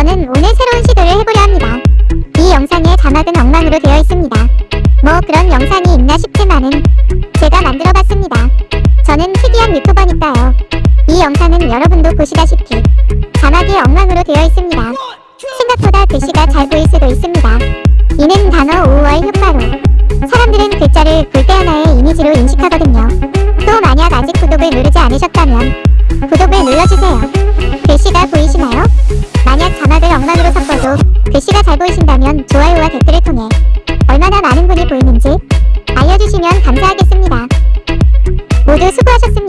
저는 오늘 새로운 시도를 해보려 합니다. 이 영상의 자막은 엉망으로 되어 있습니다. 뭐 그런 영상이 있나 싶지만은 제가 만들어봤습니다. 저는 특이한 유튜버니까요. 이 영상은 여러분도 보시다시피 자막이 엉망으로 되어 있습니다. 생각보다 글씨가 잘 보일 수도 있습니다. 이는 단어 5월 효과로 사람들은 글자를 볼때 하나의 이미지로 인식하거든요. 또 만약 아직 구독을 누르지 않으셨다면 구독을 눌러주세요. 있어도 글씨가 잘 보이신다면 좋아요와 댓글을 통해 얼마나 많은 분이 보이는지 알려주시면 감사하겠습니다. 모두 수고하셨습니다.